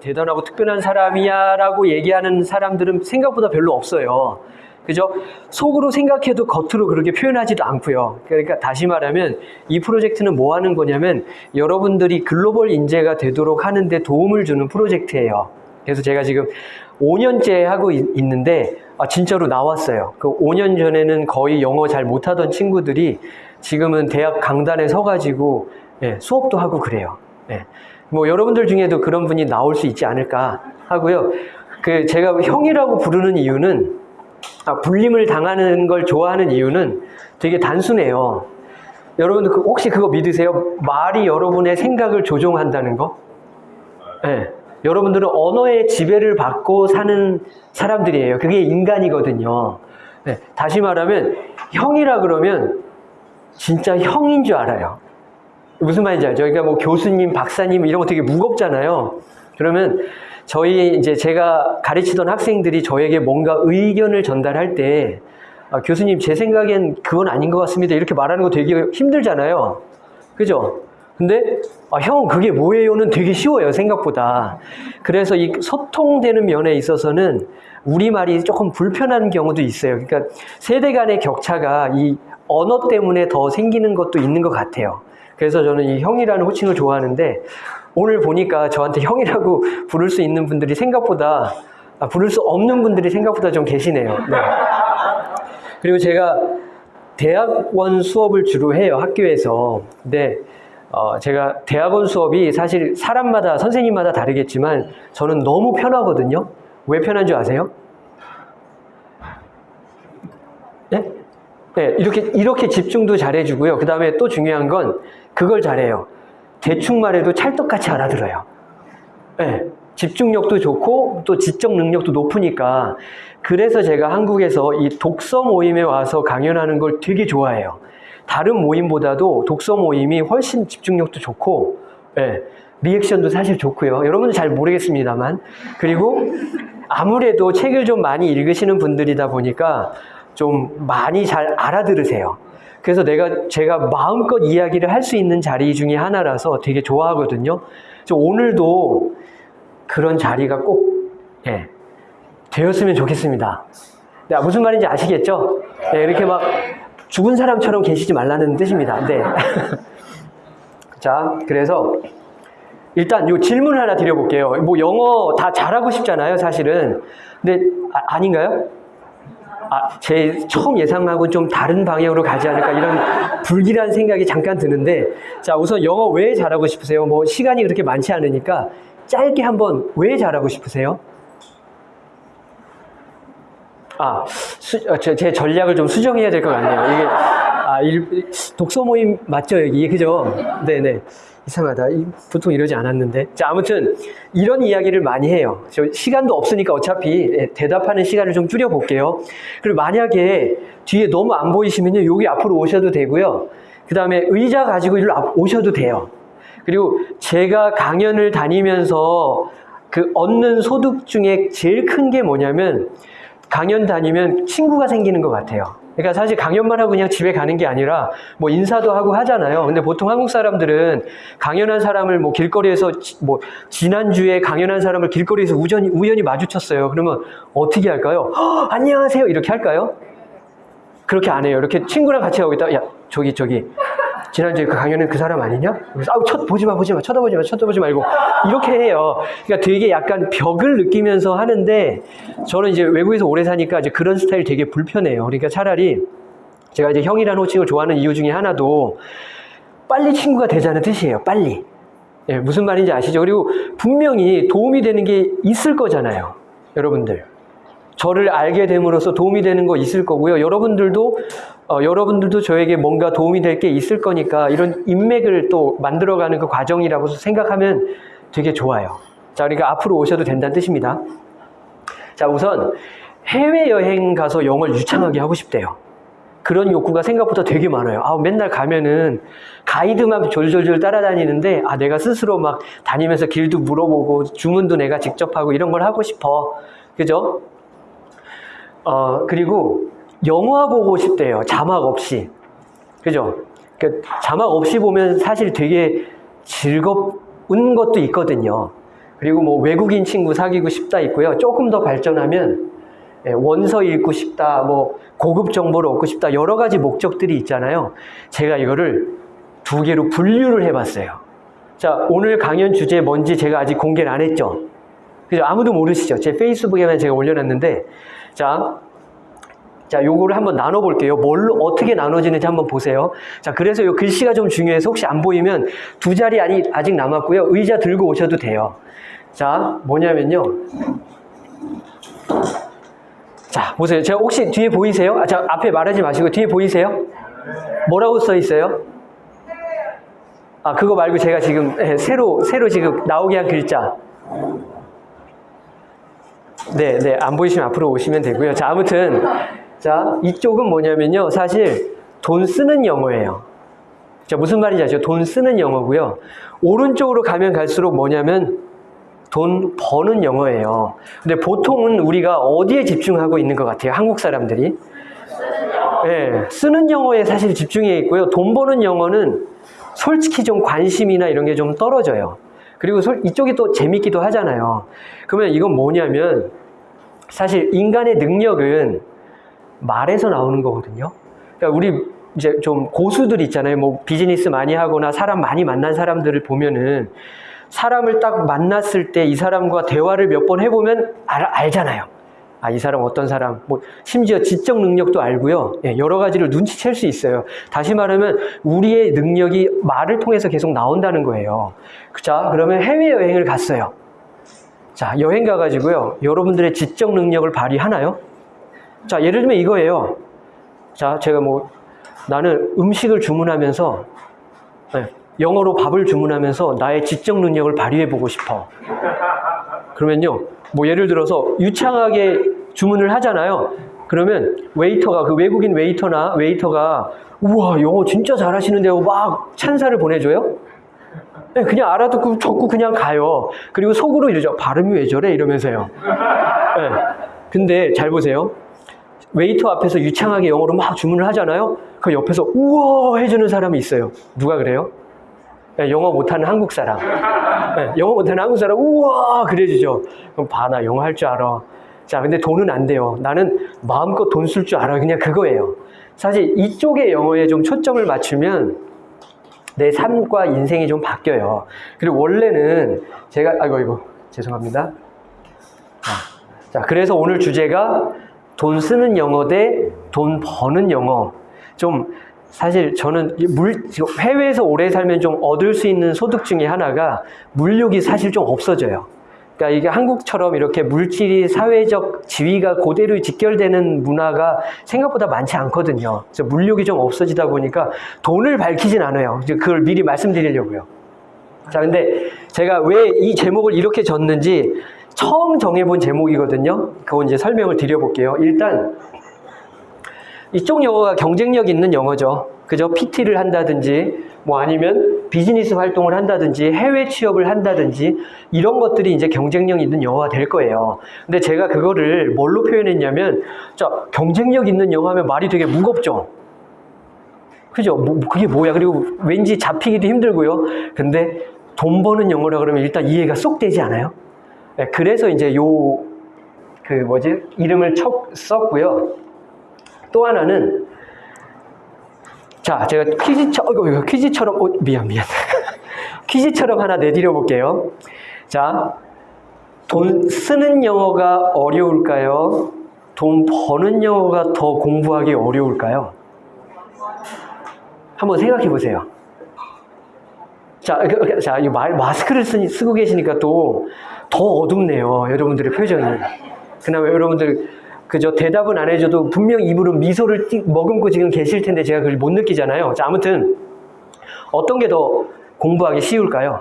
대단하고 특별한 사람이야 라고 얘기하는 사람들은 생각보다 별로 없어요. 그죠? 속으로 생각해도 겉으로 그렇게 표현하지도 않고요. 그러니까 다시 말하면 이 프로젝트는 뭐 하는 거냐면 여러분들이 글로벌 인재가 되도록 하는데 도움을 주는 프로젝트예요. 그래서 제가 지금 5년째 하고 있, 있는데 아, 진짜로 나왔어요. 그 5년 전에는 거의 영어 잘 못하던 친구들이 지금은 대학 강단에 서가지고 예, 수업도 하고 그래요. 예. 뭐 여러분들 중에도 그런 분이 나올 수 있지 않을까 하고요. 그 제가 형이라고 부르는 이유는 아, 불림을 당하는 걸 좋아하는 이유는 되게 단순해요. 여러분들 그 혹시 그거 믿으세요? 말이 여러분의 생각을 조종한다는 거? 네. 여러분들은 언어의 지배를 받고 사는 사람들이에요. 그게 인간이거든요. 네. 다시 말하면 형이라 그러면 진짜 형인 줄 알아요. 무슨 말인지 알죠? 그러니까 뭐 교수님, 박사님 이런 거 되게 무겁잖아요. 그러면 저희 이제 제가 가르치던 학생들이 저에게 뭔가 의견을 전달할 때 아, 교수님 제 생각엔 그건 아닌 것 같습니다. 이렇게 말하는 거 되게 힘들잖아요. 그죠? 근데 아, 형 그게 뭐예요는 되게 쉬워요 생각보다. 그래서 이 소통되는 면에 있어서는 우리말이 조금 불편한 경우도 있어요. 그러니까 세대 간의 격차가 이 언어 때문에 더 생기는 것도 있는 것 같아요. 그래서 저는 이 형이라는 호칭을 좋아하는데 오늘 보니까 저한테 형이라고 부를 수 있는 분들이 생각보다 아, 부를 수 없는 분들이 생각보다 좀 계시네요. 네. 그리고 제가 대학원 수업을 주로 해요 학교에서. 근데 어, 제가 대학원 수업이 사실 사람마다 선생님마다 다르겠지만 저는 너무 편하거든요. 왜 편한 줄 아세요? 네? 네, 이렇게 이렇게 집중도 잘해주고요. 그 다음에 또 중요한 건 그걸 잘해요. 대충 말해도 찰떡같이 알아들어요. 네, 집중력도 좋고 또 지적 능력도 높으니까 그래서 제가 한국에서 이 독서 모임에 와서 강연하는 걸 되게 좋아해요. 다른 모임보다도 독서 모임이 훨씬 집중력도 좋고 네, 리액션도 사실 좋고요. 여러분은 잘 모르겠습니다만 그리고 아무래도 책을 좀 많이 읽으시는 분들이다 보니까 좀 많이 잘 알아들으세요. 그래서 내가 제가 마음껏 이야기를 할 수 있는 자리 중에 하나라서 되게 좋아하거든요. 오늘도 그런 자리가 꼭 예, 되었으면 좋겠습니다. 네, 무슨 말인지 아시겠죠? 네, 이렇게 막 죽은 사람처럼 계시지 말라는 뜻입니다. 네. 자, 그래서 일단 요 질문 하나 드려볼게요. 뭐 영어 다 잘하고 싶잖아요, 사실은. 근데 아, 아닌가요? 아, 제 처음 예상하고는 좀 다른 방향으로 가지 않을까 이런 불길한 생각이 잠깐 드는데 자 우선 영어 왜 잘하고 싶으세요? 뭐 시간이 그렇게 많지 않으니까 짧게 한번 왜 잘하고 싶으세요? 아, 수, 어, 제, 제 전략을 좀 수정해야 될 것 같네요. 이게 아, 일, 독서 모임 맞죠 여기 그죠? 네네. 이상하다. 보통 이러지 않았는데. 자, 아무튼 이런 이야기를 많이 해요. 저 시간도 없으니까 어차피 예, 대답하는 시간을 좀 줄여볼게요. 그리고 만약에 뒤에 너무 안 보이시면요. 여기 앞으로 오셔도 되고요. 그 다음에 의자 가지고 일로 오셔도 돼요. 그리고 제가 강연을 다니면서 그 얻는 소득 중에 제일 큰 게 뭐냐면 강연 다니면 친구가 생기는 것 같아요. 그러니까 사실 강연만 하고 그냥 집에 가는 게 아니라 뭐 인사도 하고 하잖아요. 근데 보통 한국 사람들은 강연한 사람을 뭐 길거리에서 뭐 지난주에 강연한 사람을 길거리에서 우연히, 우연히 마주쳤어요. 그러면 어떻게 할까요? 안녕하세요. 이렇게 할까요? 그렇게 안 해요. 이렇게 친구랑 같이 가고 있다. 야, 저기, 저기. 지난주에 그 강연은 그 사람 아니냐? 그래서 아우 쳐 보지 마 보지 마 쳐다보지 마 쳐다보지 말고 이렇게 해요. 그러니까 되게 약간 벽을 느끼면서 하는데 저는 이제 외국에서 오래 사니까 이제 그런 스타일 되게 불편해요. 그러니까 차라리 제가 이제 형이라는 호칭을 좋아하는 이유 중에 하나도 빨리 친구가 되자는 뜻이에요. 빨리. 예, 무슨 말인지 아시죠? 그리고 분명히 도움이 되는 게 있을 거잖아요. 여러분들. 저를 알게 됨으로써 도움이 되는 거 있을 거고요. 여러분들도 어, 여러분들도 저에게 뭔가 도움이 될 게 있을 거니까 이런 인맥을 또 만들어가는 그 과정이라고 생각하면 되게 좋아요. 자, 그러니까 앞으로 오셔도 된다는 뜻입니다. 자, 우선 해외여행 가서 영어를 유창하게 하고 싶대요. 그런 욕구가 생각보다 되게 많아요. 아, 맨날 가면은 가이드만 졸졸졸 따라다니는데, 아, 내가 스스로 막 다니면서 길도 물어보고, 주문도 내가 직접 하고 이런 걸 하고 싶어. 그죠? 어, 그리고 영화 보고 싶대요. 자막 없이. 그죠? 그러니까 자막 없이 보면 사실 되게 즐거운 것도 있거든요. 그리고 뭐 외국인 친구 사귀고 싶다 있고요. 조금 더 발전하면 예, 원서 읽고 싶다, 뭐 고급 정보를 얻고 싶다 여러 가지 목적들이 있잖아요. 제가 이거를 두 개로 분류를 해봤어요. 자, 오늘 강연 주제 뭔지 제가 아직 공개를 안 했죠. 그죠? 아무도 모르시죠? 제 페이스북에만 제가 올려놨는데, 자, 자, 요거를 한번 나눠볼게요. 뭘로, 어떻게 나눠지는지 한번 보세요. 자, 그래서 요 글씨가 좀 중요해서 혹시 안 보이면 두 자리 아니, 아직 남았고요. 의자 들고 오셔도 돼요. 자, 뭐냐면요. 자, 보세요. 제가 혹시 뒤에 보이세요? 아, 자, 앞에 말하지 마시고 뒤에 보이세요? 뭐라고 써 있어요? 아, 그거 말고 제가 지금 예, 새로, 새로 지금 나오게 한 글자. 네, 네. 안 보이시면 앞으로 오시면 되고요. 자, 아무튼. 자, 이쪽은 뭐냐면요. 사실 돈 쓰는 영어예요. 자, 무슨 말인지 아시죠? 돈 쓰는 영어고요. 오른쪽으로 가면 갈수록 뭐냐면 돈 버는 영어예요. 근데 보통은 우리가 어디에 집중하고 있는 것 같아요? 한국 사람들이. 네, 쓰는 영어에 사실 집중해 있고요. 돈 버는 영어는 솔직히 좀 관심이나 이런 게 좀 떨어져요. 그리고 솔- 이쪽이 또 재밌기도 하잖아요. 그러면 이건 뭐냐면 사실 인간의 능력은 말에서 나오는 거거든요. 그러니까 우리 이제 좀 고수들 있잖아요. 뭐 비즈니스 많이 하거나 사람 많이 만난 사람들을 보면은 사람을 딱 만났을 때 이 사람과 대화를 몇 번 해보면 알, 알잖아요. 아, 이 사람 어떤 사람, 뭐, 심지어 지적 능력도 알고요. 예, 여러 가지를 눈치챌 수 있어요. 다시 말하면, 우리의 능력이 말을 통해서 계속 나온다는 거예요. 자, 그러면 해외여행을 갔어요. 자, 여행 가가지고요. 여러분들의 지적 능력을 발휘하나요? 자, 예를 들면 이거예요. 자, 제가 뭐, 나는 음식을 주문하면서, 네, 영어로 밥을 주문하면서 나의 지적 능력을 발휘해 보고 싶어. 그러면요, 뭐 예를 들어서 유창하게 주문을 하잖아요. 그러면 웨이터가, 그 외국인 웨이터나 웨이터가, 우와, 영어 진짜 잘하시는데요. 막 찬사를 보내줘요? 네, 그냥 알아듣고 적고 그냥 가요. 그리고 속으로 이러죠. 발음이 왜 저래? 이러면서요. 네. 근데 잘 보세요. 웨이터 앞에서 유창하게 영어로 막 주문을 하잖아요. 그 옆에서 우와 해주는 사람이 있어요. 누가 그래요? 네, 영어 못하는 한국 사람. 네, 영어 못하는 한국 사람 우와 그래주죠. 그럼 봐나 영어 할 줄 알아. 자 근데 돈은 안 돼요. 나는 마음껏 돈 쓸 줄 알아. 그냥 그거예요. 사실 이쪽의 영어에 좀 초점을 맞추면 내 삶과 인생이 좀 바뀌어요. 그리고 원래는 제가 아이고 이거 죄송합니다. 자, 자, 그래서 오늘 주제가 돈 쓰는 영어 대 돈 버는 영어. 좀 사실 저는 이물 해외에서 오래 살면 좀 얻을 수 있는 소득 중에 하나가 물욕이 사실 좀 없어져요. 그러니까 이게 한국처럼 이렇게 물질이 사회적 지위가 그대로 직결되는 문화가 생각보다 많지 않거든요. 그래서 물욕이 좀 없어지다 보니까 돈을 밝히진 않아요. 그걸 미리 말씀드리려고요. 자, 근데 제가 왜 이 제목을 이렇게 졌는지 처음 정해본 제목이거든요. 그거 이제 설명을 드려볼게요. 일단 이쪽 영어가 경쟁력 있는 영어죠. 그죠? PT를 한다든지, 뭐 아니면 비즈니스 활동을 한다든지, 해외 취업을 한다든지, 이런 것들이 이제 경쟁력 있는 영어가 될 거예요. 근데 제가 그거를 뭘로 표현했냐면, 자, 경쟁력 있는 영어 하면 말이 되게 무겁죠? 그죠? 뭐, 그게 뭐야? 그리고 왠지 잡히기도 힘들고요. 근데 돈 버는 영어라 그러면 일단 이해가 쏙 되지 않아요? 네, 그래서 이제 요, 그 뭐지? 이름을 쳐, 썼고요. 또 하나는 자 제가 퀴즈처럼 어, 퀴즈처럼 어, 미안 미안. 퀴즈처럼 하나 내드려 볼게요. 자 돈 쓰는 영어가 어려울까요? 돈 버는 영어가 더 공부하기 어려울까요? 한번 생각해 보세요. 자, 자, 이 마- 마스크를 쓰, 쓰고 계시니까 또 더 어둡네요. 여러분들의 표정이. 그나마 여러분들 그저 대답은 안 해줘도 분명 입으로 미소를 띠- 머금고 지금 계실 텐데 제가 그걸 못 느끼잖아요. 자, 아무튼 어떤 게 더 공부하기 쉬울까요?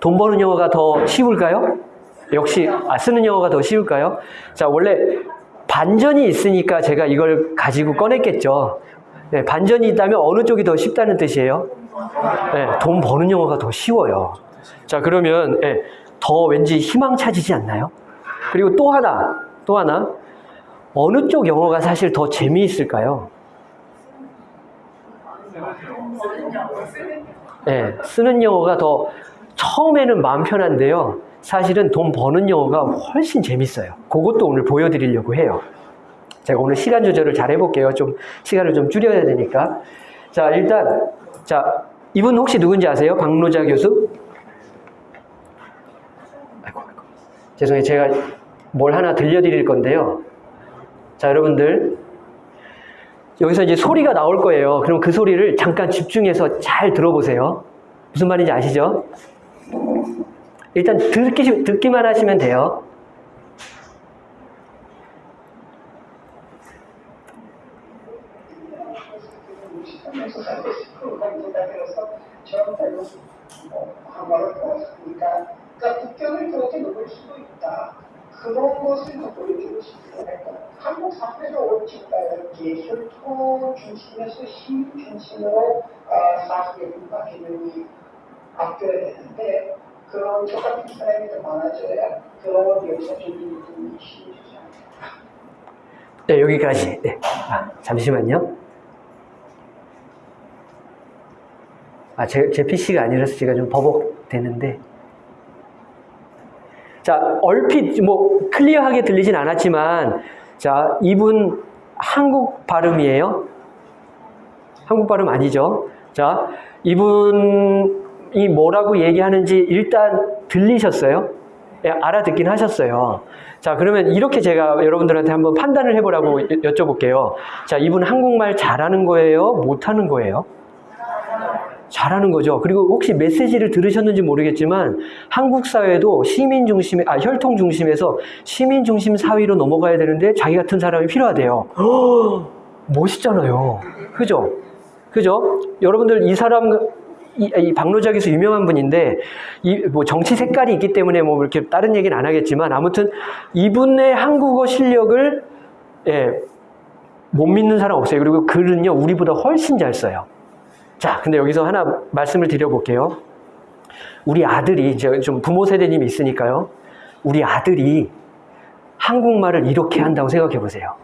돈 버는 영어가 더 쉬울까요? 역시 아, 쓰는 영어가 더 쉬울까요? 자, 원래 반전이 있으니까 제가 이걸 가지고 꺼냈겠죠. 네, 반전이 있다면 어느 쪽이 더 쉽다는 뜻이에요? 네, 돈 버는 영어가 더 쉬워요. 자, 그러면 예, 더 왠지 희망 차지지 않나요? 그리고 또 하나, 또 하나. 어느 쪽 영어가 사실 더 재미있을까요? 예, 쓰는 영어가 더 처음에는 마음 편한데요. 사실은 돈 버는 영어가 훨씬 재밌어요. 그것도 오늘 보여드리려고 해요. 제가 오늘 시간 조절을 잘 해볼게요. 좀 시간을 좀 줄여야 되니까. 자, 일단 자 이분 혹시 누군지 아세요? 박노자 교수? 아이고, 아이고. 죄송해요. 제가 뭘 하나 들려드릴 건데요. 자, 여러분들 여기서 이제 소리가 나올 거예요. 그럼 그 소리를 잠깐 집중해서 잘 들어보세요. 무슨 말인지 아시죠? 일단 듣기, 듣기만 하시면 돼요. 그러니까 국경을 그렇게 넘을 수도 있다. 그런 것을 더 보여주고 거니까 한국 사회가 옳지다는 게 혈통 중심에서 힘 중심으로 어, 문화 개념이 바뀌어야 되는데 그런 저 같은 사람이 더 많아져야 그런 역사적인 부분이 힘주지 않을까. 네, 여기까지. 네. 아, 잠시만요. 아, 제, 제 PC가 아니라서 제가 좀 버벅대는데. 자, 얼핏, 뭐, 클리어하게 들리진 않았지만, 자, 이분 한국 발음이에요? 한국 발음 아니죠? 자, 이분이 뭐라고 얘기하는지 일단 들리셨어요? 예, 알아듣긴 하셨어요. 자, 그러면 이렇게 제가 여러분들한테 한번 판단을 해보라고 여- 여쭤볼게요. 자, 이분 한국말 잘하는 거예요? 못하는 거예요? 잘하는 거죠. 그리고 혹시 메시지를 들으셨는지 모르겠지만 한국 사회도 시민 중심, 아 혈통 중심에서 시민 중심 사회로 넘어가야 되는데 자기 같은 사람이 필요하대요. 허, 멋있잖아요. 그죠? 그죠? 여러분들 이 사람 이, 이 교수 유명한 분인데 이 뭐 정치 색깔이 있기 때문에 뭐 이렇게 다른 얘기는 안 하겠지만 아무튼 이분의 한국어 실력을 예, 못 믿는 사람 없어요. 그리고 글은요 우리보다 훨씬 잘 써요. 자, 근데 여기서 하나 말씀을 드려볼게요. 우리 아들이, 이제 좀 부모 세대님이 있으니까요. 우리 아들이 한국말을 이렇게 한다고 생각해 보세요.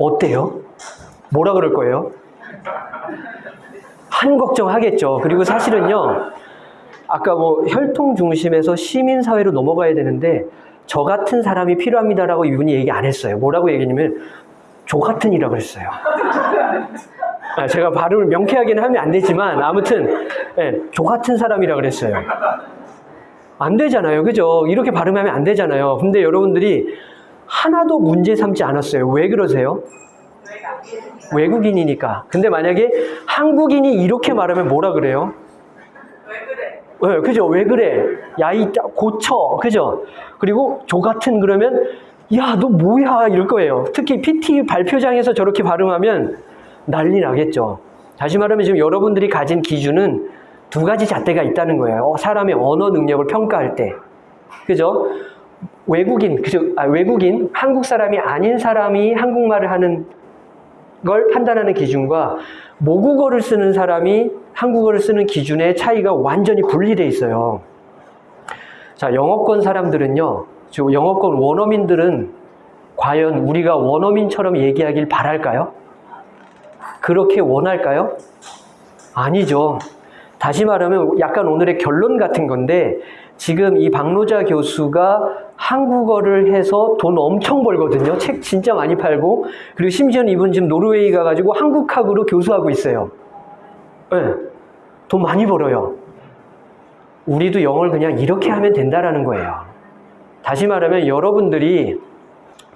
어때요? 뭐라 그럴 거예요? 한 걱정 하겠죠. 그리고 사실은요, 아까 뭐 혈통 중심에서 시민 사회로 넘어가야 되는데, 저 같은 사람이 필요합니다라고 이분이 얘기 안 했어요. 뭐라고 얘기냐면, 저 같은 이라고 했어요. 아, 제가 발음을 명쾌하게는 하면 안 되지만 아무튼 예, 저 같은 사람이라 그랬어요. 안 되잖아요, 그죠? 이렇게 발음하면 안 되잖아요. 근데 여러분들이 하나도 문제 삼지 않았어요. 왜 그러세요? 외국인이니까. 근데 만약에 한국인이 이렇게 말하면 뭐라 그래요? 왜 그래? 그죠? 왜 그래? 야, 이 고쳐. 그죠? 그리고 저 같은 그러면 야, 너 뭐야? 이럴 거예요. 특히 PT 발표장에서 저렇게 발음하면 난리 나겠죠. 다시 말하면 지금 여러분들이 가진 기준은 두 가지 잣대가 있다는 거예요. 어, 사람의 언어 능력을 평가할 때. 그죠? 외국인, 그죠? 아, 외국인, 한국 사람이 아닌 사람이 한국말을 하는 걸 판단하는 기준과 모국어를 쓰는 사람이 한국어를 쓰는 기준의 차이가 완전히 분리돼 있어요. 자, 영어권 사람들은요, 저 영어권 원어민들은 과연 우리가 원어민처럼 얘기하길 바랄까요? 그렇게 원할까요? 아니죠. 다시 말하면 약간 오늘의 결론 같은 건데 지금 이 박노자 교수가 한국어를 해서 돈 엄청 벌거든요. 책 진짜 많이 팔고 그리고 심지어 이분 지금 노르웨이 가가지고 한국학으로 교수하고 있어요. 네, 돈 많이 벌어요. 우리도 영어를 그냥 이렇게 하면 된다라는 거예요. 다시 말하면 여러분들이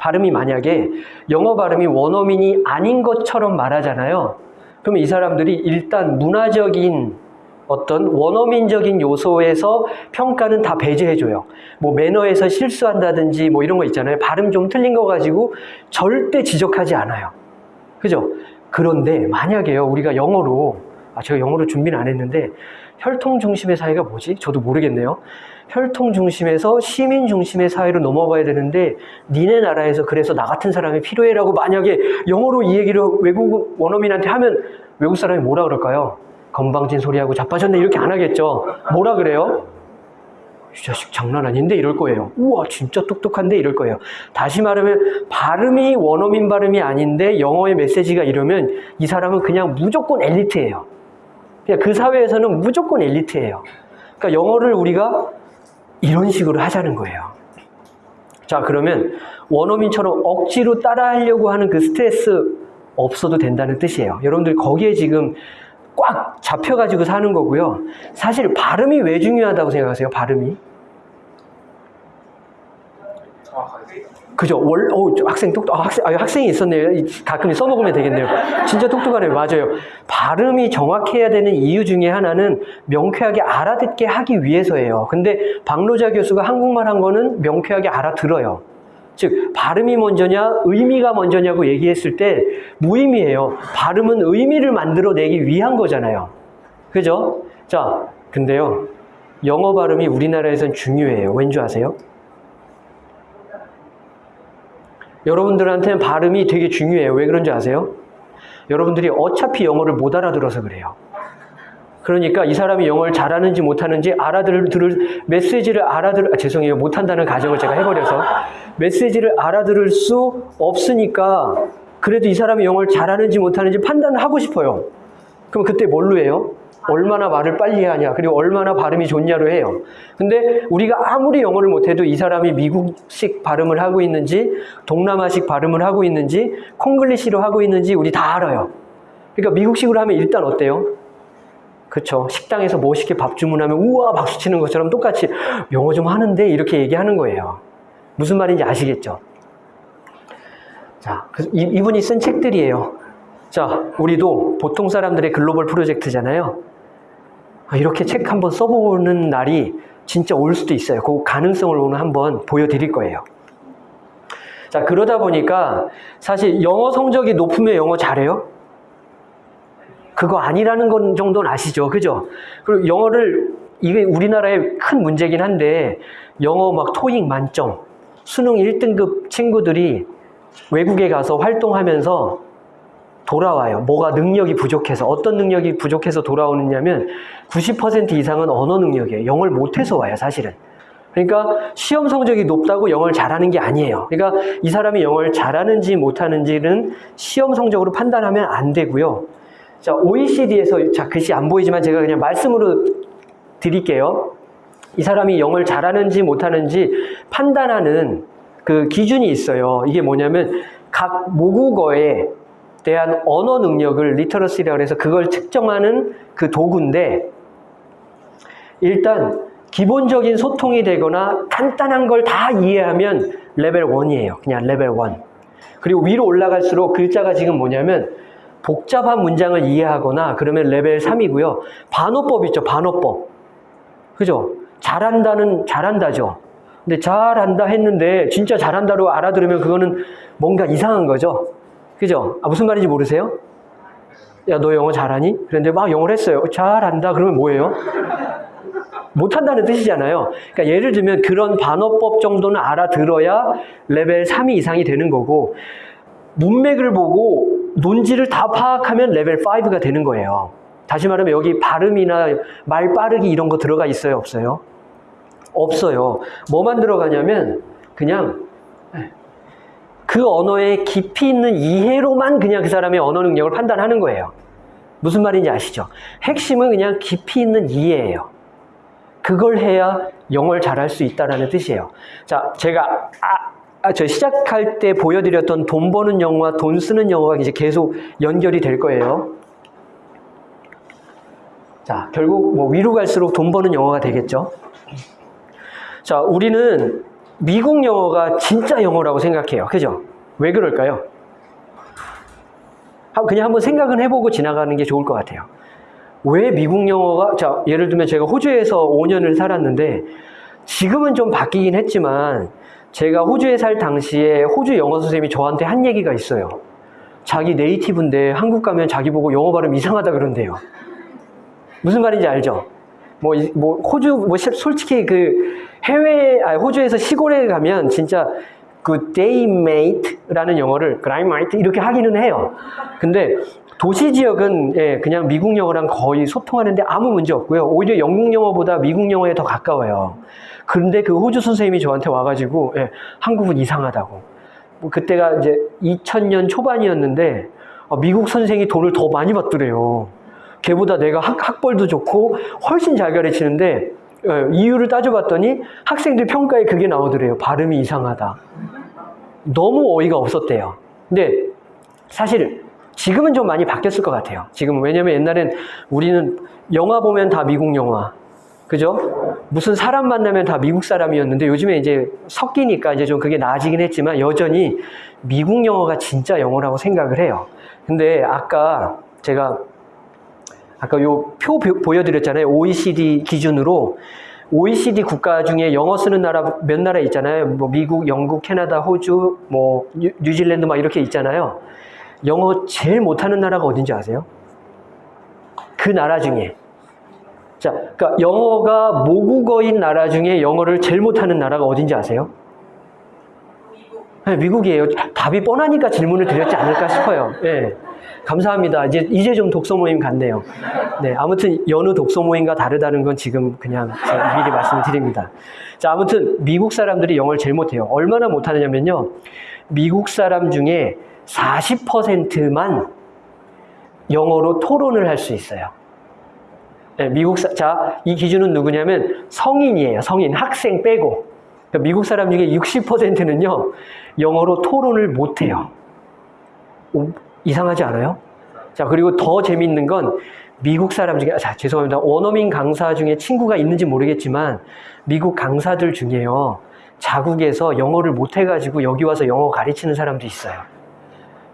발음이 만약에 영어 발음이 원어민이 아닌 것처럼 말하잖아요. 그럼 이 사람들이 일단 문화적인 어떤 원어민적인 요소에서 평가는 다 배제해줘요. 뭐 매너에서 실수한다든지 뭐 이런 거 있잖아요. 발음 좀 틀린 거 가지고 절대 지적하지 않아요. 그죠? 그런데 만약에요, 우리가 영어로, 아, 제가 영어로 준비는 안 했는데, 혈통 중심의 사회가 뭐지? 저도 모르겠네요. 혈통 중심에서 시민 중심의 사회로 넘어가야 되는데 니네 나라에서 그래서 나 같은 사람이 필요해라고 만약에 영어로 이 얘기를 외국 원어민한테 하면 외국 사람이 뭐라 그럴까요? 건방진 소리하고 자빠졌네 이렇게 안 하겠죠. 뭐라 그래요? 이 자식 장난 아닌데 이럴 거예요. 우와 진짜 똑똑한데 이럴 거예요. 다시 말하면 발음이 원어민 발음이 아닌데 영어의 메시지가 이러면 이 사람은 그냥 무조건 엘리트예요. 그냥 그 사회에서는 무조건 엘리트예요. 그러니까 영어를 우리가 이런 식으로 하자는 거예요. 자, 그러면 원어민처럼 억지로 따라하려고 하는 그 스트레스 없어도 된다는 뜻이에요. 여러분들 거기에 지금 꽉 잡혀가지고 사는 거고요. 사실 발음이 왜 중요하다고 생각하세요? 발음이? 정확하게 그죠? 월, 어, 저 학생 똑똑, 아, 학생, 아, 학생이 있었네요. 이- 가끔 써먹으면 되겠네요. 진짜 똑똑하네요. 맞아요. 발음이 정확해야 되는 이유 중에 하나는 명쾌하게 알아듣게 하기 위해서예요. 근데 박노자 교수가 한국말 한 거는 명쾌하게 알아들어요. 즉, 발음이 먼저냐, 의미가 먼저냐고 얘기했을 때 무의미해요. 발음은 의미를 만들어내기 위한 거잖아요. 그죠? 자, 근데요. 영어 발음이 우리나라에선 중요해요. 왠지 아세요? 여러분들한테는 발음이 되게 중요해요. 왜 그런지 아세요? 여러분들이 어차피 영어를 못 알아들어서 그래요. 그러니까 이 사람이 영어를 잘하는지 못하는지 알아들을 들을 메시지를 알아들 아, 죄송해요 못한다는 가정을 제가 해버려서 메시지를 알아들을 수 없으니까 그래도 이 사람이 영어를 잘하는지 못하는지 판단을 하고 싶어요. 그럼 그때 뭘로 해요? 얼마나 말을 빨리 하냐, 그리고 얼마나 발음이 좋냐로 해요. 근데 우리가 아무리 영어를 못해도 이 사람이 미국식 발음을 하고 있는지, 동남아식 발음을 하고 있는지, 콩글리시로 하고 있는지 우리 다 알아요. 그러니까 미국식으로 하면 일단 어때요? 그쵸. 식당에서 멋있게 밥 주문하면 우와 박수 치는 것처럼 똑같이 영어 좀 하는데 이렇게 얘기하는 거예요. 무슨 말인지 아시겠죠? 자, 이, 이분이 쓴 책들이에요. 자, 우리도 보통 사람들의 글로벌 프로젝트잖아요. 아, 이렇게 책 한번 써보는 날이 진짜 올 수도 있어요. 그 가능성을 오늘 한번 보여드릴 거예요. 자, 그러다 보니까 사실 영어 성적이 높으면 영어 잘해요? 그거 아니라는 건 정도는 아시죠? 그죠? 그리고 영어를, 이게 우리나라의 큰 문제긴 한데, 영어 막 토익 만점, 수능 1등급 친구들이 외국에 가서 활동하면서 돌아와요. 뭐가 능력이 부족해서. 어떤 능력이 부족해서 돌아오느냐면 90% 이상은 언어 능력이에요. 영어를 못해서 와요, 사실은. 그러니까 시험 성적이 높다고 영어를 잘하는 게 아니에요. 그러니까 이 사람이 영어를 잘하는지 못하는지는 시험 성적으로 판단하면 안 되고요. 자, OECD에서, 자, 글씨 안 보이지만 제가 그냥 말씀으로 드릴게요. 이 사람이 영어를 잘하는지 못하는지 판단하는 그 기준이 있어요. 이게 뭐냐면 각 모국어에 대한 언어 능력을 literacy라고 해서 그걸 측정하는 그 도구인데 일단 기본적인 소통이 되거나 간단한 걸 다 이해하면 레벨 1이에요. 그냥 레벨 1. 그리고 위로 올라갈수록 글자가 지금 뭐냐면 복잡한 문장을 이해하거나 그러면 레벨 3이고요. 반어법 있죠. 반어법. 그죠? 잘한다는 잘한다죠. 근데 잘한다 했는데 진짜 잘한다로 알아들으면 그거는 뭔가 이상한 거죠. 그죠? 아, 무슨 말인지 모르세요? 야, 너 영어 잘하니? 그런데 막 영어를 했어요. 잘한다. 그러면 뭐예요? 못한다는 뜻이잖아요. 그러니까 예를 들면 그런 반어법 정도는 알아들어야 레벨 3이 이상이 되는 거고, 문맥을 보고 논지를 다 파악하면 레벨 5가 되는 거예요. 다시 말하면 여기 발음이나 말 빠르기 이런 거 들어가 있어요? 없어요? 없어요. 뭐만 들어가냐면 그냥 그 언어의 깊이 있는 이해로만 그냥 그 사람의 언어 능력을 판단하는 거예요. 무슨 말인지 아시죠? 핵심은 그냥 깊이 있는 이해예요. 그걸 해야 영어를 잘할 수 있다라는 뜻이에요. 자, 제가 아, 아, 저 시작할 때 보여드렸던 돈 버는 영어와 돈 쓰는 영어가 이제 계속 연결이 될 거예요. 자, 결국 뭐 위로 갈수록 돈 버는 영어가 되겠죠. 자, 우리는 미국 영어가 진짜 영어라고 생각해요. 그죠? 왜 그럴까요? 한- 그냥 한번 생각은 해보고 지나가는 게 좋을 것 같아요. 왜 미국 영어가, 자, 예를 들면 제가 호주에서 5년을 살았는데, 지금은 좀 바뀌긴 했지만, 제가 호주에 살 당시에 호주 영어 선생님이 저한테 한 얘기가 있어요. 자기 네이티브인데 한국 가면 자기 보고 영어 발음 이상하다 그런대요. 무슨 말인지 알죠? 뭐, 이- 뭐, 호주, 뭐, 시- 솔직히 그 해외, 아, 호주에서 시골에 가면 진짜 그 mate라는 영어를 mate 이렇게 하기는 해요. 근데 도시 지역은 예, 그냥 미국 영어랑 거의 소통하는데 아무 문제 없고요. 오히려 영국 영어보다 미국 영어에 더 가까워요. 그런데 그 호주 선생님이 저한테 와가지고 예, 한국은 이상하다고. 뭐 그때가 이제 2000년 초반이었는데 어, 미국 선생이 돈을 더 많이 받더래요. 걔보다 내가 학, 학벌도 좋고 훨씬 잘 가르치는데 예, 이유를 따져봤더니 학생들 평가에 그게 나오더래요. 발음이 이상하다. 너무 어이가 없었대요. 근데 사실 지금은 좀 많이 바뀌었을 것 같아요. 지금 왜냐면 옛날엔 우리는 영화 보면 다 미국 영화. 그죠? 무슨 사람 만나면 다 미국 사람이었는데 요즘에 이제 섞이니까 이제 좀 그게 나아지긴 했지만 여전히 미국 영어가 진짜 영어라고 생각을 해요. 근데 아까 제가 아까 요 표 보여드렸잖아요. OECD 기준으로 OECD 국가 중에 영어 쓰는 나라 몇 나라 있잖아요. 뭐 미국, 영국, 캐나다, 호주, 뭐 뉴, 뉴질랜드 막 이렇게 있잖아요. 영어 제일 못하는 나라가 어딘지 아세요? 그 나라 중에 자, 그러니까 영어가 모국어인 나라 중에 영어를 제일 못하는 나라가 어딘지 아세요? 네, 미국이에요. 답이 뻔하니까 질문을 드렸지 않을까 싶어요. 예. 감사합니다. 이제, 이제 좀 독서 모임 같네요. 네, 아무튼 여느 독서 모임과 다르다는 건 지금 그냥 미리 말씀을 드립니다. 자, 아무튼 미국 사람들이 영어를 제일 못해요. 얼마나 못하느냐면요. 미국 사람 중에 40%만 영어로 토론을 할 수 있어요. 네, 미국 사, 자, 이 기준은 누구냐면 성인이에요. 성인, 학생 빼고. 그러니까 미국 사람 중에 60%는요, 영어로 토론을 못해요. 오, 이상하지 않아요? 자, 그리고 더 재밌는 건 미국 사람 중에, 자, 죄송합니다. 원어민 강사 중에 친구가 있는지 모르겠지만, 미국 강사들 중에요, 자국에서 영어를 못해가지고 여기 와서 영어 가르치는 사람도 있어요.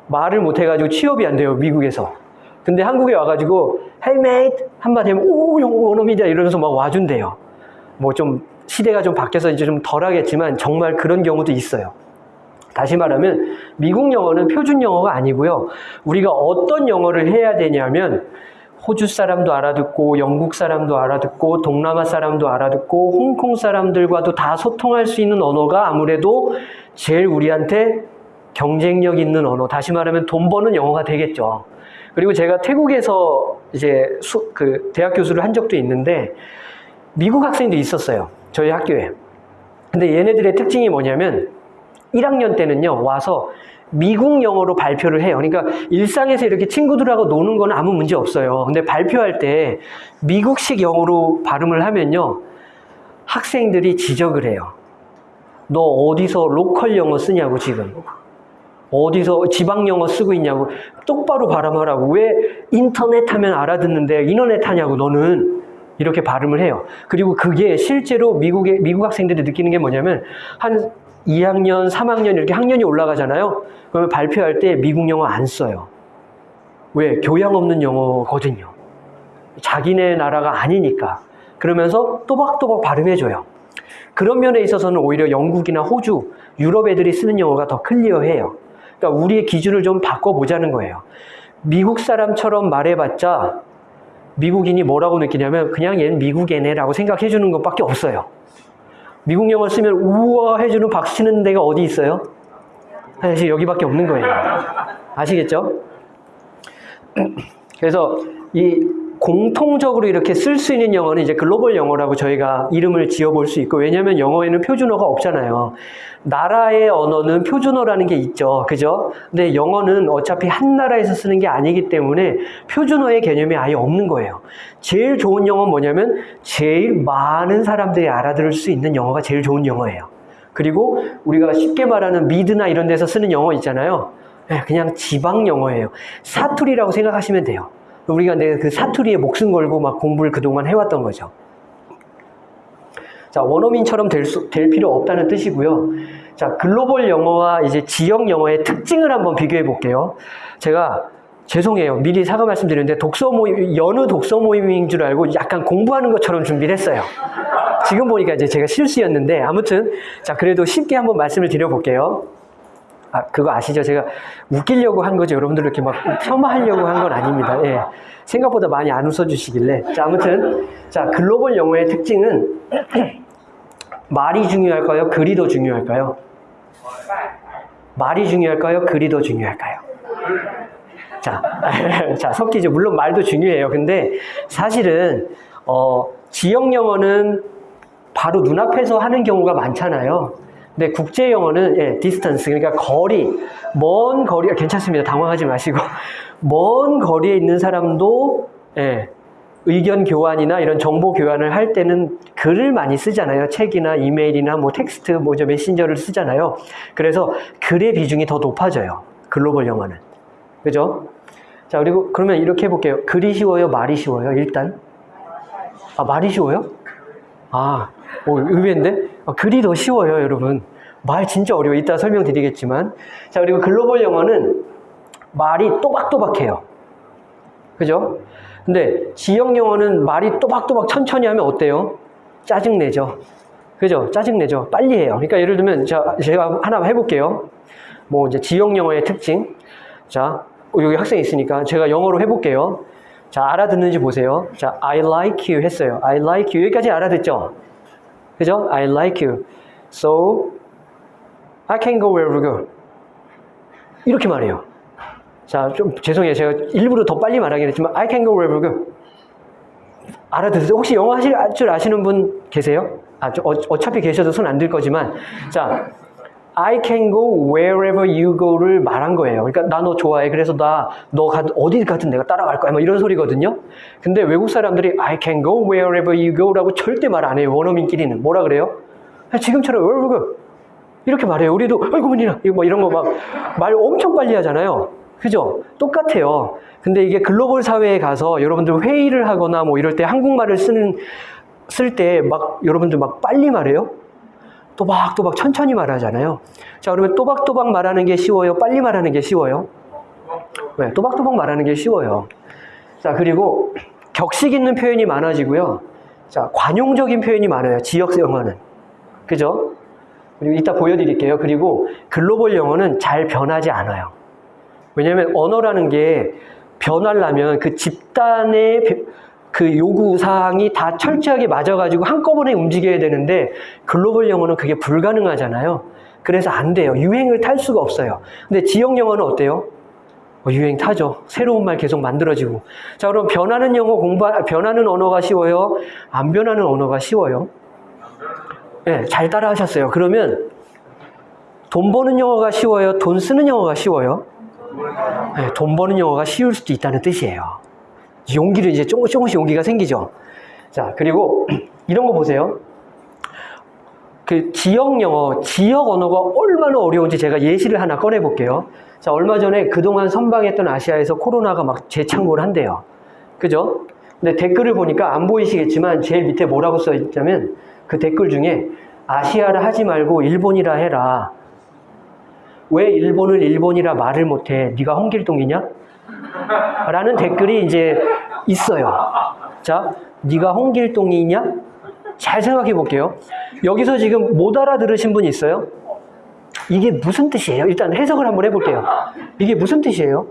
말을 못해가지고 취업이 안 돼요, 미국에서. 근데 한국에 와가지고, Hey mate! 한마디 하면, 오, 영어 원어민이다. 이러면서 막 와준대요. 뭐 좀, 시대가 좀 바뀌어서 이제 좀 덜 하겠지만, 정말 그런 경우도 있어요. 다시 말하면 미국 영어는 표준 영어가 아니고요. 우리가 어떤 영어를 해야 되냐면 호주 사람도 알아듣고 영국 사람도 알아듣고 동남아 사람도 알아듣고 홍콩 사람들과도 다 소통할 수 있는 언어가 아무래도 제일 우리한테 경쟁력 있는 언어. 다시 말하면 돈 버는 영어가 되겠죠. 그리고 제가 태국에서 이제 수, 그 대학 교수를 한 적도 있는데 미국 학생도 있었어요. 저희 학교에. 근데 얘네들의 특징이 뭐냐면 1학년 때는요, 와서 미국 영어로 발표를 해요. 그러니까 일상에서 이렇게 친구들하고 노는 건 아무 문제 없어요. 근데 발표할 때 미국식 영어로 발음을 하면요, 학생들이 지적을 해요. 너 어디서 로컬 영어 쓰냐고, 지금. 어디서 지방 영어 쓰고 있냐고. 똑바로 발음하라고. 왜 인터넷 하면 알아듣는데 인터넷 하냐고, 너는. 이렇게 발음을 해요. 그리고 그게 실제로 미국의, 미국 학생들이 느끼는 게 뭐냐면, 한 2학년, 3학년 이렇게 학년이 올라가잖아요. 그러면 발표할 때 미국 영어 안 써요. 왜? 교양 없는 영어거든요. 자기네 나라가 아니니까. 그러면서 또박또박 발음해줘요. 그런 면에 있어서는 오히려 영국이나 호주, 유럽 애들이 쓰는 영어가 더 클리어해요. 그러니까 우리의 기준을 좀 바꿔보자는 거예요. 미국 사람처럼 말해봤자 미국인이 뭐라고 느끼냐면 그냥 얘는 미국 애네라고 생각해 주는 것밖에 없어요. 미국 영어 쓰면 우와 해주는 박수 치는 데가 어디 있어요? 사실 여기밖에 없는 거예요. 아시겠죠? 그래서 이 공통적으로 이렇게 쓸 수 있는 영어는 이제 글로벌 영어라고 저희가 이름을 지어볼 수 있고 왜냐하면 영어에는 표준어가 없잖아요. 나라의 언어는 표준어라는 게 있죠. 그죠? 근데 영어는 어차피 한 나라에서 쓰는 게 아니기 때문에 표준어의 개념이 아예 없는 거예요. 제일 좋은 영어는 뭐냐면 제일 많은 사람들이 알아들을 수 있는 영어가 제일 좋은 영어예요. 그리고 우리가 쉽게 말하는 미드나 이런 데서 쓰는 영어 있잖아요. 네, 그냥 지방 영어예요. 사투리라고 생각하시면 돼요. 우리가 내 그 사투리에 목숨 걸고 막 공부를 그동안 해왔던 거죠. 자, 원어민처럼 될, 수, 될 필요 없다는 뜻이고요. 자, 글로벌 영어와 이제 지역 영어의 특징을 한번 비교해 볼게요. 제가 죄송해요. 미리 사과 말씀드리는데 독서 모임, 여느 독서 모임인 줄 알고 약간 공부하는 것처럼 준비를 했어요. 지금 보니까 이제 제가 실수였는데 아무튼 자, 그래도 쉽게 한번 말씀을 드려볼게요. 아, 그거 아시죠? 제가 웃기려고 한 거죠. 여러분들 이렇게 막 폄하하려고 한 건 아닙니다. 예. 생각보다 많이 안 웃어주시길래. 자, 아무튼, 자, 글로벌 영어의 특징은 말이 중요할까요? 글이 더 중요할까요? 말이 중요할까요? 글이 더 중요할까요? 자, 자, 섞이죠. 물론 말도 중요해요. 근데 사실은, 어, 지역 영어는 바로 눈앞에서 하는 경우가 많잖아요. 근데 국제 영어는 예, distance 그러니까 거리, 먼 거리 괜찮습니다. 당황하지 마시고 먼 거리에 있는 사람도 예, 의견 교환이나 이런 정보 교환을 할 때는 글을 많이 쓰잖아요. 책이나 이메일이나 뭐 텍스트, 뭐저 메신저를 쓰잖아요. 그래서 글의 비중이 더 높아져요. 글로벌 영어는. 그죠? 자, 그리고 그러면 이렇게 해볼게요. 글이 쉬워요? 말이 쉬워요? 일단? 아, 말이 쉬워요? 아, 오, 의외인데? 아, 글이 더 쉬워요, 여러분. 말 진짜 어려워. 이따 설명드리겠지만. 자, 그리고 글로벌 영어는 말이 또박또박해요. 그죠? 근데 지역 영어는 말이 또박또박 천천히 하면 어때요? 짜증내죠. 그죠? 짜증내죠. 빨리 해요. 그러니까 예를 들면 자, 제가 하나 해볼게요. 뭐 이제 지역 영어의 특징. 자, 여기 학생 있으니까 제가 영어로 해볼게요. 자, 알아듣는지 보세요. 자, I like you 했어요. I like you. 여기까지 알아듣죠? 그죠? I like you. So, I can go wherever go. 이렇게 말해요. 자, 좀 죄송해요. 제가 일부러 더 빨리 말하긴 했지만 I can go wherever go. 알아듣으세요? 혹시 영어 하실 줄 아시는 분 계세요? 아, 저, 어, 어차피 계셔도 손 안 들 거지만 자, I can go wherever you go를 말한 거예요. 그러니까 나 너 좋아해. 그래서 나 너 어디 가든 내가 따라갈 거야. 뭐 이런 소리거든요. 근데 외국 사람들이 I can go wherever you go라고 절대 말 안 해요. 원어민끼리는 뭐라 그래요? 아, 지금처럼 wherever go 이렇게 말해요. 우리도 아이고 문이나 뭐 이런 거 막 말 엄청 빨리 하잖아요. 그죠? 똑같아요. 근데 이게 글로벌 사회에 가서 여러분들 회의를 하거나 뭐 이럴 때 한국말을 쓰는 쓸 때 막 여러분들 막 빨리 말해요. 또박또박 천천히 말하잖아요. 자, 그러면 또박또박 말하는 게 쉬워요? 빨리 말하는 게 쉬워요? 네, 또박또박 말하는 게 쉬워요. 자, 그리고 격식 있는 표현이 많아지고요. 자, 관용적인 표현이 많아요. 지역 영어는. 그죠? 그리고 이따 보여드릴게요. 그리고 글로벌 영어는 잘 변하지 않아요. 왜냐하면 언어라는 게 변하려면 그 집단의 그 요구 사항이 다 철저하게 맞아가지고 한꺼번에 움직여야 되는데 글로벌 영어는 그게 불가능하잖아요. 그래서 안 돼요. 유행을 탈 수가 없어요. 근데 지역 영어는 어때요? 어, 유행 타죠. 새로운 말 계속 만들어지고. 자, 그럼 변하는 영어 공부, 변하는 언어가 쉬워요? 안 변하는 언어가 쉬워요? 네, 잘 따라 하셨어요. 그러면 돈 버는 영어가 쉬워요? 돈 쓰는 영어가 쉬워요? 네, 돈 버는 영어가 쉬울 수도 있다는 뜻이에요. 용기를 이제 조금씩 조금씩 용기가 생기죠. 자, 그리고 이런 거 보세요. 그 지역 영어, 지역 언어가 얼마나 어려운지 제가 예시를 하나 꺼내 볼게요. 자, 얼마 전에 그동안 선방했던 아시아에서 코로나가 막 재창고를 한대요. 그죠? 근데 댓글을 보니까 안 보이시겠지만 제일 밑에 뭐라고 써 있냐면 그 댓글 중에 아시아라 하지 말고 일본이라 해라. 왜 일본을 일본이라 말을 못해? 네가 홍길동이냐? 라는 댓글이 이제 있어요. 자, 네가 홍길동이냐? 잘 생각해 볼게요. 여기서 지금 못 알아들으신 분 있어요? 이게 무슨 뜻이에요? 일단 해석을 한번 해볼게요. 이게 무슨 뜻이에요?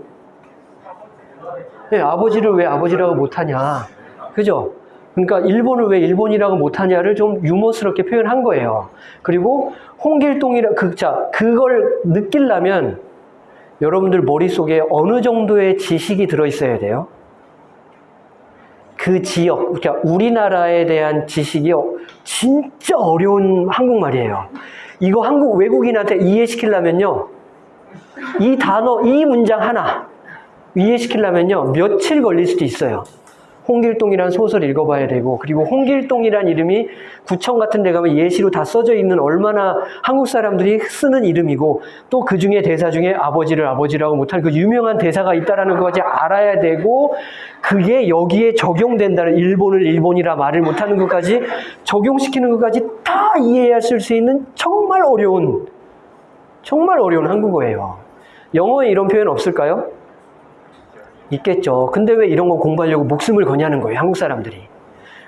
네, 아버지를 왜 아버지라고 못하냐? 그죠? 그러니까 일본을 왜 일본이라고 못하냐를 좀 유머스럽게 표현한 거예요. 그리고 홍길동이라 그, 자, 그걸 느끼려면 여러분들 머릿속에 어느 정도의 지식이 들어있어야 돼요? 그 지역, 그러니까 우리나라에 대한 지식이 진짜 어려운 한국말이에요. 이거 한국 외국인한테 이해시키려면요. 이 단어, 이 문장 하나 이해시키려면요. 며칠 걸릴 수도 있어요. 홍길동이란 소설 읽어봐야 되고 그리고 홍길동이란 이름이 구청 같은 데 가면 예시로 다 써져 있는 얼마나 한국 사람들이 쓰는 이름이고 또 그 중에 대사 중에 아버지를 아버지라고 못하는 그 유명한 대사가 있다라는 것까지 알아야 되고 그게 여기에 적용된다는 일본을 일본이라 말을 못하는 것까지 적용시키는 것까지 다 이해하실 수 있는 정말 어려운 정말 어려운 한국어예요. 영어에 이런 표현 없을까요? 있겠죠. 근데 왜 이런 거 공부하려고 목숨을 거냐는 거예요, 한국 사람들이.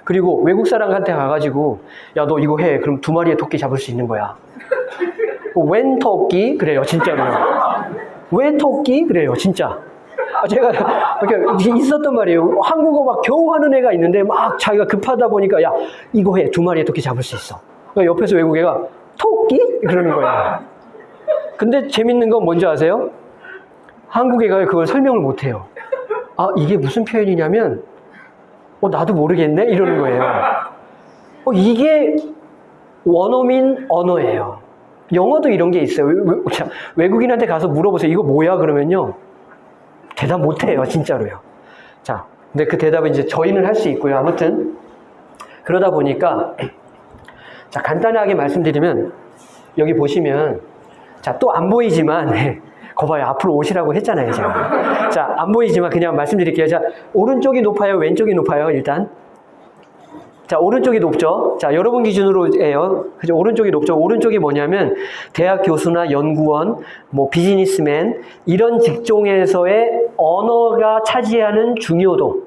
그리고 외국 사람한테 가가지고, 야, 너 이거 해. 그럼 두 마리의 토끼 잡을 수 있는 거야. 웬 토끼? 그래요, 진짜로요. 왜 토끼? 그래요, 진짜. 아, 제가 있었단 말이에요. 한국어 막 겨우 하는 애가 있는데 막 자기가 급하다 보니까, 야, 이거 해. 두 마리의 토끼 잡을 수 있어. 그러니까 옆에서 외국 애가, 토끼? 그러는 거예요. 근데 재밌는 건 뭔지 아세요? 한국 애가 그걸 설명을 못 해요. 아, 이게 무슨 표현이냐면, 어, 나도 모르겠네? 이러는 거예요. 어, 이게 원어민 언어예요. 영어도 이런 게 있어요. 외, 외국인한테 가서 물어보세요. 이거 뭐야? 그러면요. 대답 못 해요. 진짜로요. 자, 근데 그 대답은 이제 저희는 할 수 있고요. 아무튼 그러다 보니까 자 간단하게 말씀드리면 여기 보시면 자 또 안 보이지만 거봐요 앞으로 오시라고 했잖아요 제가 자 안 보이지만 그냥 말씀드릴게요. 자 오른쪽이 높아요? 왼쪽이 높아요? 일단. 자 오른쪽이 높죠? 자 여러분 기준으로 예요. 그죠? 오른쪽이 높죠? 오른쪽이 뭐냐면 대학 교수나 연구원 뭐 비즈니스맨 이런 직종에서의 언어가 차지하는 중요도.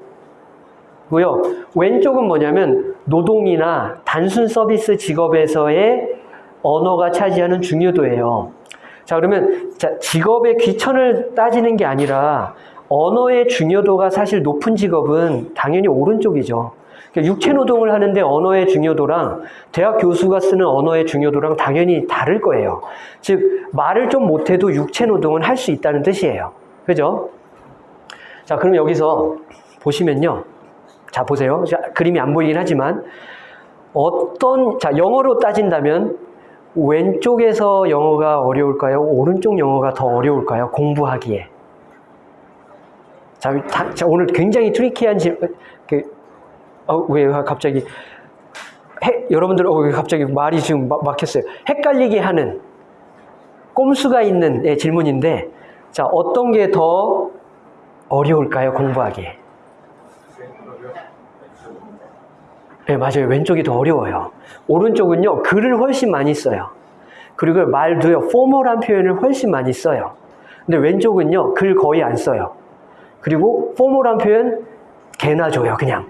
고요. 왼쪽은 뭐냐면 노동이나 단순 서비스 직업에서의 언어가 차지하는 중요도예요. 자, 그러면 자, 직업의 귀천을 따지는 게 아니라 언어의 중요도가 사실 높은 직업은 당연히 오른쪽이죠. 그러니까 육체 노동을 하는데 언어의 중요도랑 대학 교수가 쓰는 언어의 중요도랑 당연히 다를 거예요. 즉, 말을 좀 못해도 육체 노동은 할 수 있다는 뜻이에요. 그죠? 자, 그럼 여기서 보시면요. 자, 보세요. 자, 그림이 안 보이긴 하지만 어떤 자, 영어로 따진다면 왼쪽에서 영어가 어려울까요? 오른쪽 영어가 더 어려울까요? 공부하기에. 자, 다- 자, 오늘 굉장히 트리키한 질문, 그, 어, 왜 갑자기, 해, 여러분들, 어, 왜 갑자기 말이 지금 막, 막혔어요. 헷갈리게 하는, 꼼수가 있는 예, 질문인데, 자, 어떤 게 더 어려울까요? 공부하기에. 네, 맞아요. 왼쪽이 더 어려워요. 오른쪽은요, 글을 훨씬 많이 써요. 그리고 말도요, 포멀한 표현을 훨씬 많이 써요. 근데 왼쪽은요, 글 거의 안 써요. 그리고 포멀한 표현 개나 줘요, 그냥.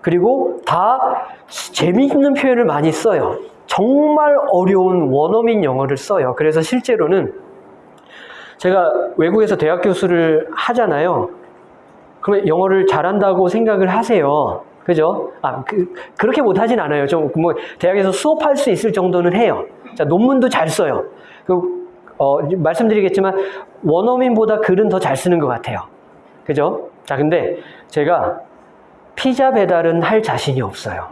그리고 다 재미있는 표현을 많이 써요. 정말 어려운 원어민 영어를 써요. 그래서 실제로는 제가 외국에서 대학 교수를 하잖아요. 그러면 영어를 잘한다고 생각을 하세요. 그죠? 아, 그, 그렇게 못하진 않아요. 좀, 뭐, 대학에서 수업할 수 있을 정도는 해요. 자, 논문도 잘 써요. 그, 어, 말씀드리겠지만, 원어민보다 글은 더 잘 쓰는 것 같아요. 그죠? 자, 근데 제가 피자 배달은 할 자신이 없어요.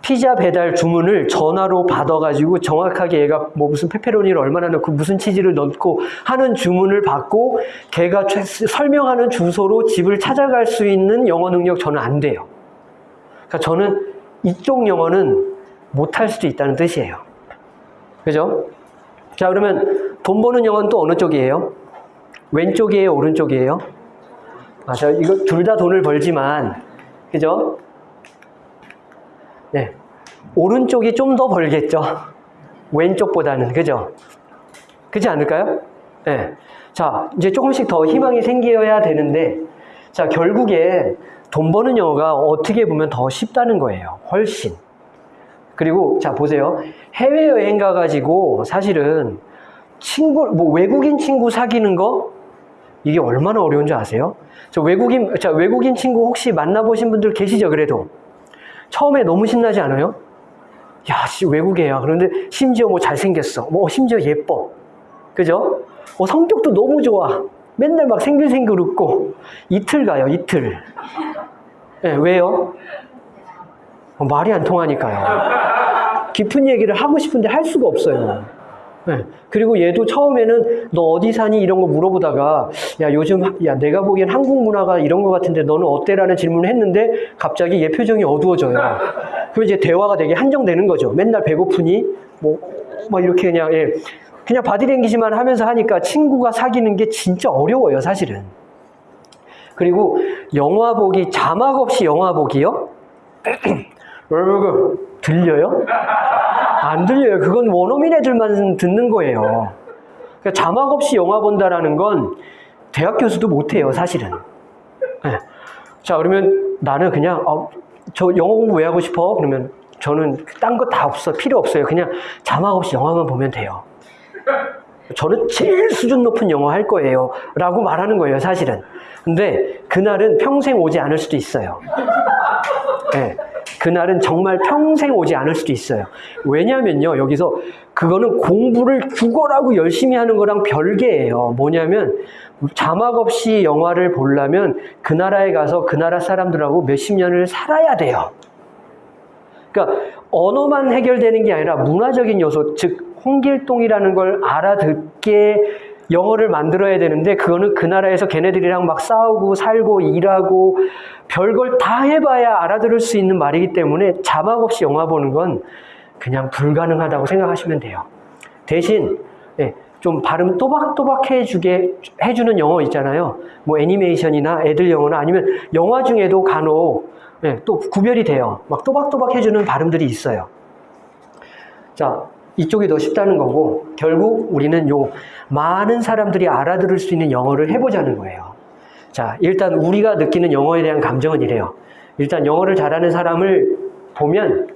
피자 배달 주문을 전화로 받아가지고 정확하게 얘가 뭐 무슨 페페로니를 얼마나 넣고 무슨 치즈를 넣고 하는 주문을 받고 걔가 최- 설명하는 주소로 집을 찾아갈 수 있는 영어 능력 저는 안 돼요. 그러니까 저는 이쪽 영어는 못할 수도 있다는 뜻이에요. 그죠? 자, 그러면 돈 버는 영어는 또 어느 쪽이에요? 왼쪽이에요? 오른쪽이에요? 맞아요. 이거 둘 다 돈을 벌지만, 그죠? 네. 오른쪽이 좀 더 벌겠죠. 왼쪽보다는. 그죠? 그렇지 않을까요? 네. 자, 이제 조금씩 더 희망이 생겨야 되는데, 자, 결국에 돈 버는 영어가 어떻게 보면 더 쉽다는 거예요. 훨씬. 그리고, 자, 보세요. 해외여행 가 가지고 사실은 친구, 뭐 외국인 친구 사귀는 거, 이게 얼마나 어려운 줄 아세요? 저 외국인, 자, 외국인 친구 혹시 만나 보신 분들 계시죠, 그래도? 처음에 너무 신나지 않아요? 야, 씨, 외국애야. 그런데 심지어 뭐 잘생겼어. 뭐, 심지어 예뻐. 그죠? 어, 성격도 너무 좋아. 맨날 막 생글생글 웃고. 이틀 가요, 이틀. 예, 왜요? 어, 말이 안 통하니까요. 깊은 얘기를 하고 싶은데 할 수가 없어요. 네. 그리고 얘도 처음에는 너 어디 사니 이런 거 물어보다가 야 요즘 하- 야 내가 보기엔 한국 문화가 이런 거 같은데 너는 어때라는 질문을 했는데 갑자기 얘 표정이 어두워져요. 그럼 이제 대화가 되게 한정되는 거죠. 맨날 배고프니 뭐 막 이렇게 그냥 예. 그냥 바디랭귀지만 하면서 하니까 친구가 사귀는 게 진짜 어려워요, 사실은. 그리고 영화 보기 자막 없이 영화 보기요? 여러분 들려요? 안 들려요. 그건 원어민 애들만 듣는 거예요. 그러니까 자막 없이 영화 본다라는 건 대학 교수도 못해요, 사실은. 네. 자, 그러면 나는 그냥, 어, 저 영어 공부 왜 하고 싶어? 그러면 저는 딴 거 다 없어. 필요 없어요. 그냥 자막 없이 영화만 보면 돼요. 저는 제일 수준 높은 영어 할 거예요. 라고 말하는 거예요, 사실은. 근데 그날은 평생 오지 않을 수도 있어요. 네. 그날은 정말 평생 오지 않을 수도 있어요. 왜냐면요, 여기서 그거는 공부를 죽어라고 열심히 하는 거랑 별개예요. 뭐냐면 자막 없이 영화를 보려면 그 나라에 가서 그 나라 사람들하고 몇십 년을 살아야 돼요. 그러니까 언어만 해결되는 게 아니라 문화적인 요소, 즉 홍길동이라는 걸 알아듣게 영어를 만들어야 되는데 그거는 그 나라에서 걔네들이랑 막 싸우고 살고 일하고 별걸 다 해봐야 알아들을 수 있는 말이기 때문에 자막 없이 영화 보는 건 그냥 불가능하다고 생각하시면 돼요. 대신 예, 좀 발음 또박또박 해주게 해주는 영어 있잖아요. 뭐 애니메이션이나 애들 영어나 아니면 영화 중에도 간혹 예, 또 구별이 돼요. 막 또박또박 해주는 발음들이 있어요. 자, 이쪽이 더 쉽다는 거고 결국 우리는 요 많은 사람들이 알아들을 수 있는 영어를 해보자는 거예요. 자, 일단 우리가 느끼는 영어에 대한 감정은 이래요. 일단 영어를 잘하는 사람을 보면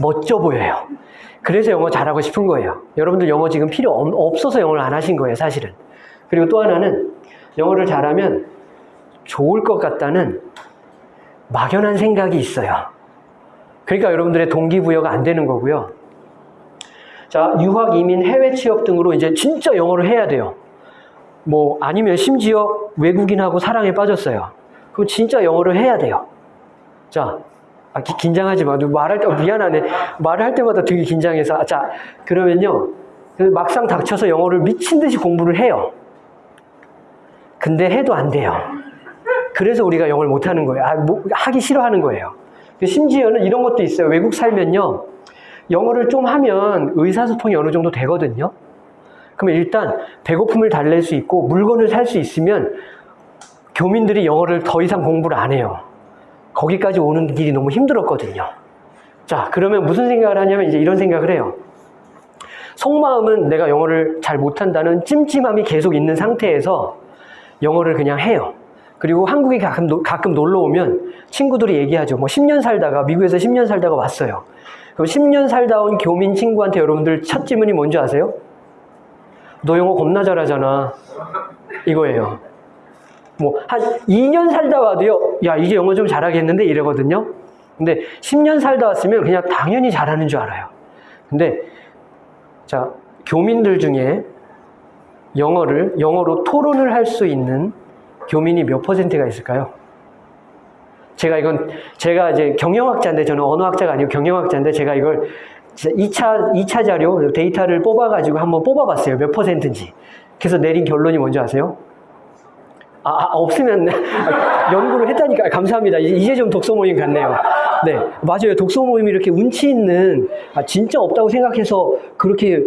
멋져 보여요. 그래서 영어 잘하고 싶은 거예요. 여러분들 영어 지금 필요 없- 없어서 영어를 안 하신 거예요, 사실은. 그리고 또 하나는 영어를 잘하면 좋을 것 같다는 막연한 생각이 있어요. 그러니까 여러분들의 동기부여가 안 되는 거고요. 자, 유학, 이민, 해외 취업 등으로 이제 진짜 영어를 해야 돼요. 뭐, 아니면 심지어 외국인하고 사랑에 빠졌어요. 그럼 진짜 영어를 해야 돼요. 자, 아, 기- 긴장하지 마. 말할 때, 어, 미안하네. 말을 할 때마다 되게 긴장해서. 아, 자, 그러면요. 그 막상 닥쳐서 영어를 미친 듯이 공부를 해요. 근데 해도 안 돼요. 그래서 우리가 영어를 못 하는 거예요. 아, 뭐, 하기 싫어하는 거예요. 심지어는 이런 것도 있어요. 외국 살면요. 영어를 좀 하면 의사소통이 어느 정도 되거든요. 그러면 일단 배고픔을 달랠 수 있고 물건을 살 수 있으면 교민들이 영어를 더 이상 공부를 안 해요. 거기까지 오는 길이 너무 힘들었거든요. 자, 그러면 무슨 생각을 하냐면 이제 이런 생각을 해요. 속마음은 내가 영어를 잘 못한다는 찜찜함이 계속 있는 상태에서 영어를 그냥 해요. 그리고 한국에 가끔, 노- 가끔 놀러 오면 친구들이 얘기하죠. 뭐 10년 살다가, 미국에서 10년 살다가 왔어요. 그럼 10년 살다 온 교민 친구한테 여러분들 첫 질문이 뭔지 아세요? 너 영어 겁나 잘하잖아. 이거예요. 뭐, 한 2년 살다 와도요, 야, 이게 영어 좀 잘하겠는데? 이러거든요. 근데 10년 살다 왔으면 그냥 당연히 잘하는 줄 알아요. 근데, 자, 교민들 중에 영어를, 영어로 토론을 할 수 있는 교민이 몇 퍼센트가 있을까요? 제가 이건, 제가 이제 경영학자인데, 저는 언어학자가 아니고 경영학자인데, 제가 이걸 2차, 2차 자료, 데이터를 뽑아 가지고 한번 뽑아 봤어요. 몇 퍼센트인지. 그래서 내린 결론이 뭔지 아세요? 아, 아, 없으면 연구를 했다니까 감사합니다. 이제, 이제 좀 독서 모임 같네요. 네, 맞아요. 독서 모임이 이렇게 운치 있는 아, 진짜 없다고 생각해서 그렇게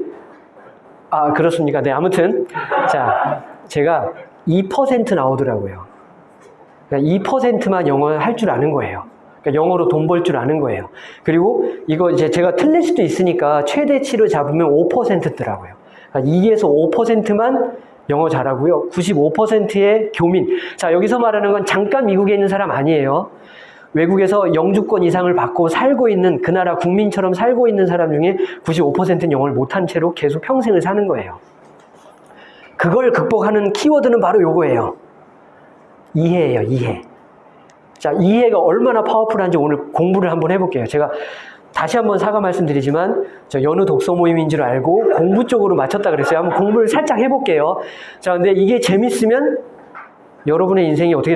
아 그렇습니까? 네, 아무튼 자 제가 2% 나오더라고요. 그러니까 2%만 영어 할줄 아는 거예요. 그러니까 영어로 돈 벌 줄 아는 거예요. 그리고 이거 이제 제가 틀릴 수도 있으니까 최대치로 잡으면 5%더라고요. 그러니까 2에서 5%만 영어 잘하고요. 95%의 교민. 자, 여기서 말하는 건 잠깐 미국에 있는 사람 아니에요. 외국에서 영주권 이상을 받고 살고 있는 그 나라 국민처럼 살고 있는 사람 중에 95%는 영어를 못한 채로 계속 평생을 사는 거예요. 그걸 극복하는 키워드는 바로 요거예요. 이해예요, 이해. 자, 이해가 얼마나 파워풀한지 오늘 공부를 한번 해볼게요. 제가 다시 한번 사과 말씀드리지만 저 연우 독서 모임인 줄 알고 공부 쪽으로 맞췄다 그랬어요. 한번 공부를 살짝 해볼게요. 자, 근데 이게 재밌으면 여러분의 인생이 어떻게